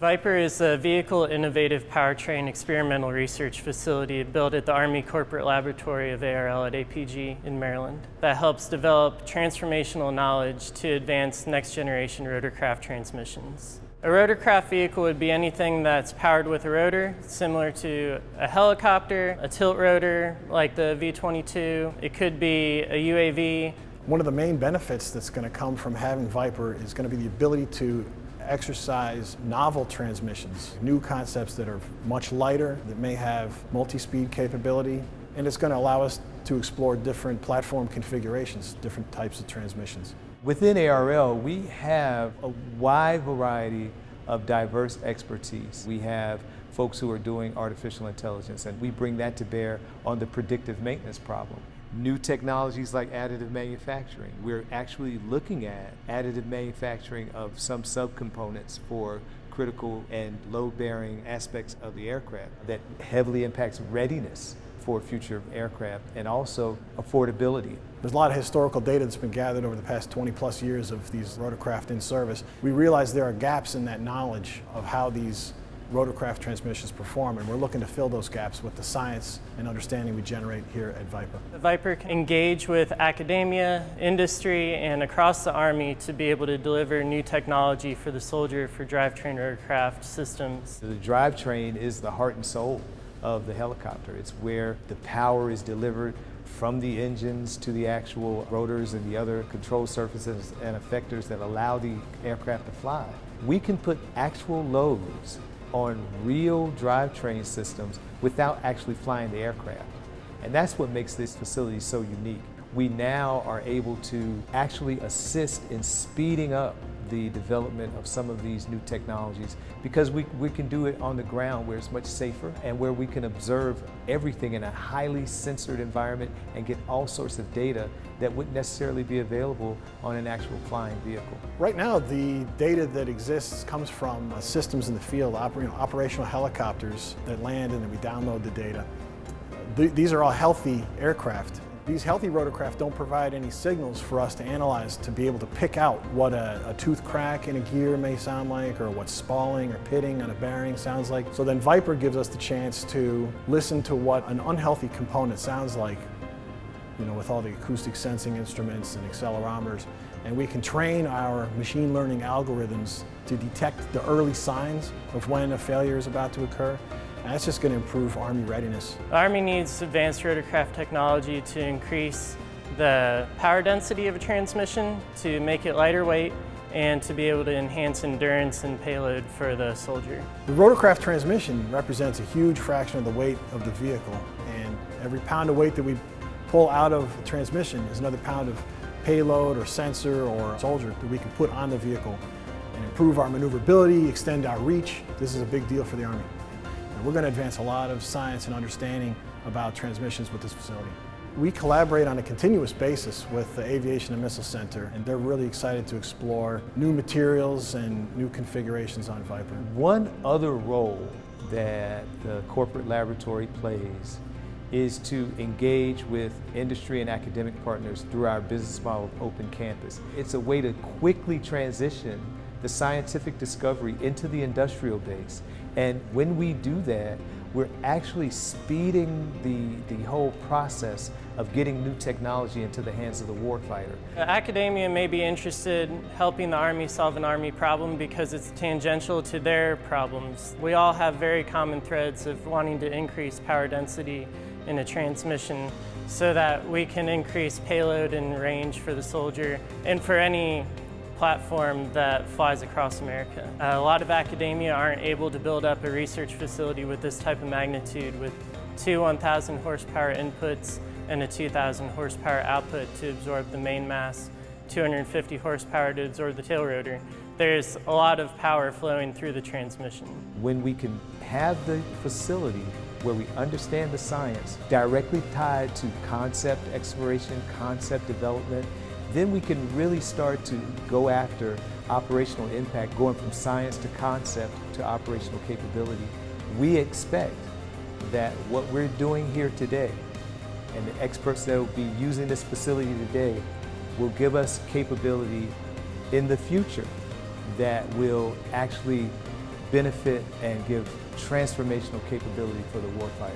Viper is a Vehicle Innovative Powertrain Experimental Research Facility built at the Army Corporate Laboratory of ARL at APG in Maryland that helps develop transformational knowledge to advance next generation rotorcraft transmissions. A rotorcraft vehicle would be anything that's powered with a rotor, similar to a helicopter, a tilt rotor like the V-22. It could be a UAV. One of the main benefits that's going to come from having Viper is going to be the ability to exercise novel transmissions, new concepts that are much lighter, that may have multi-speed capability, and it's going to allow us to explore different platform configurations, different types of transmissions. Within ARL, we have a wide variety of diverse expertise. We have folks who are doing artificial intelligence, and we bring that to bear on the predictive maintenance problem new technologies like additive manufacturing. We're actually looking at additive manufacturing of some subcomponents for critical and load-bearing aspects of the aircraft that heavily impacts readiness for future aircraft and also affordability. There's a lot of historical data that's been gathered over the past 20 plus years of these rotorcraft in service. We realize there are gaps in that knowledge of how these rotorcraft transmissions perform, and we're looking to fill those gaps with the science and understanding we generate here at Viper. The Viper can engage with academia, industry, and across the Army to be able to deliver new technology for the soldier for drivetrain rotorcraft systems. The drivetrain is the heart and soul of the helicopter. It's where the power is delivered from the engines to the actual rotors and the other control surfaces and effectors that allow the aircraft to fly. We can put actual loads on real drivetrain systems without actually flying the aircraft. And that's what makes this facility so unique. We now are able to actually assist in speeding up the development of some of these new technologies because we, we can do it on the ground where it's much safer and where we can observe everything in a highly censored environment and get all sorts of data that wouldn't necessarily be available on an actual flying vehicle. Right now, the data that exists comes from uh, systems in the field, oper you know, operational helicopters that land and then we download the data. Th these are all healthy aircraft these healthy rotorcraft don't provide any signals for us to analyze to be able to pick out what a, a, tooth crack in a gear may sound like or what spalling or pitting on a bearing sounds like. So then Viper gives us the chance to listen to what an unhealthy component sounds like you know, with all the acoustic sensing instruments and accelerometers. And we can train our machine learning algorithms to detect the early signs of when a failure is about to occur and that's just going to improve Army readiness. The Army needs advanced rotorcraft technology to increase the power density of a transmission, to make it lighter weight, and to be able to enhance endurance and payload for the soldier. The rotorcraft transmission represents a huge fraction of the weight of the vehicle, and every pound of weight that we pull out of the transmission is another pound of payload or sensor or soldier that we can put on the vehicle and improve our maneuverability, extend our reach. This is a big deal for the Army. We're going to advance a lot of science and understanding about transmissions with this facility. We collaborate on a continuous basis with the Aviation and Missile Center, and they're really excited to explore new materials and new configurations on Viper. One other role that the corporate laboratory plays is to engage with industry and academic partners through our business model of Open Campus. It's a way to quickly transition the scientific discovery into the industrial base. And when we do that, we're actually speeding the, the whole process of getting new technology into the hands of the warfighter. Academia may be interested in helping the Army solve an Army problem because it's tangential to their problems. We all have very common threads of wanting to increase power density in a transmission so that we can increase payload and range for the soldier and for any platform that flies across America. Uh, a lot of academia aren't able to build up a research facility with this type of magnitude with two 1,000 horsepower inputs and a 2,000 horsepower output to absorb the main mass, 250 horsepower to absorb the tail rotor. There's a lot of power flowing through the transmission. When we can have the facility where we understand the science directly tied to concept exploration, concept development, then we can really start to go after operational impact, going from science to concept to operational capability. We expect that what we're doing here today and the experts that will be using this facility today will give us capability in the future that will actually benefit and give transformational capability for the warfighter.